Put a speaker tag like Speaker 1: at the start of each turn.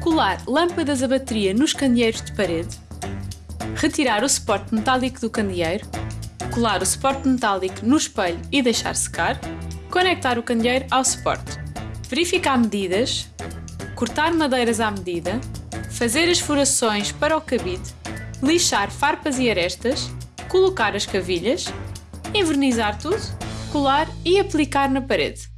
Speaker 1: Colar lâmpadas a bateria nos candeeiros de parede. Retirar o suporte metálico do candeeiro. Colar o suporte metálico no espelho e deixar secar. Conectar o candeeiro ao suporte. Verificar medidas. Cortar madeiras à medida. Fazer as furações para o cabide. Lixar farpas e arestas. Colocar as cavilhas. Envernizar tudo. Colar e aplicar na parede.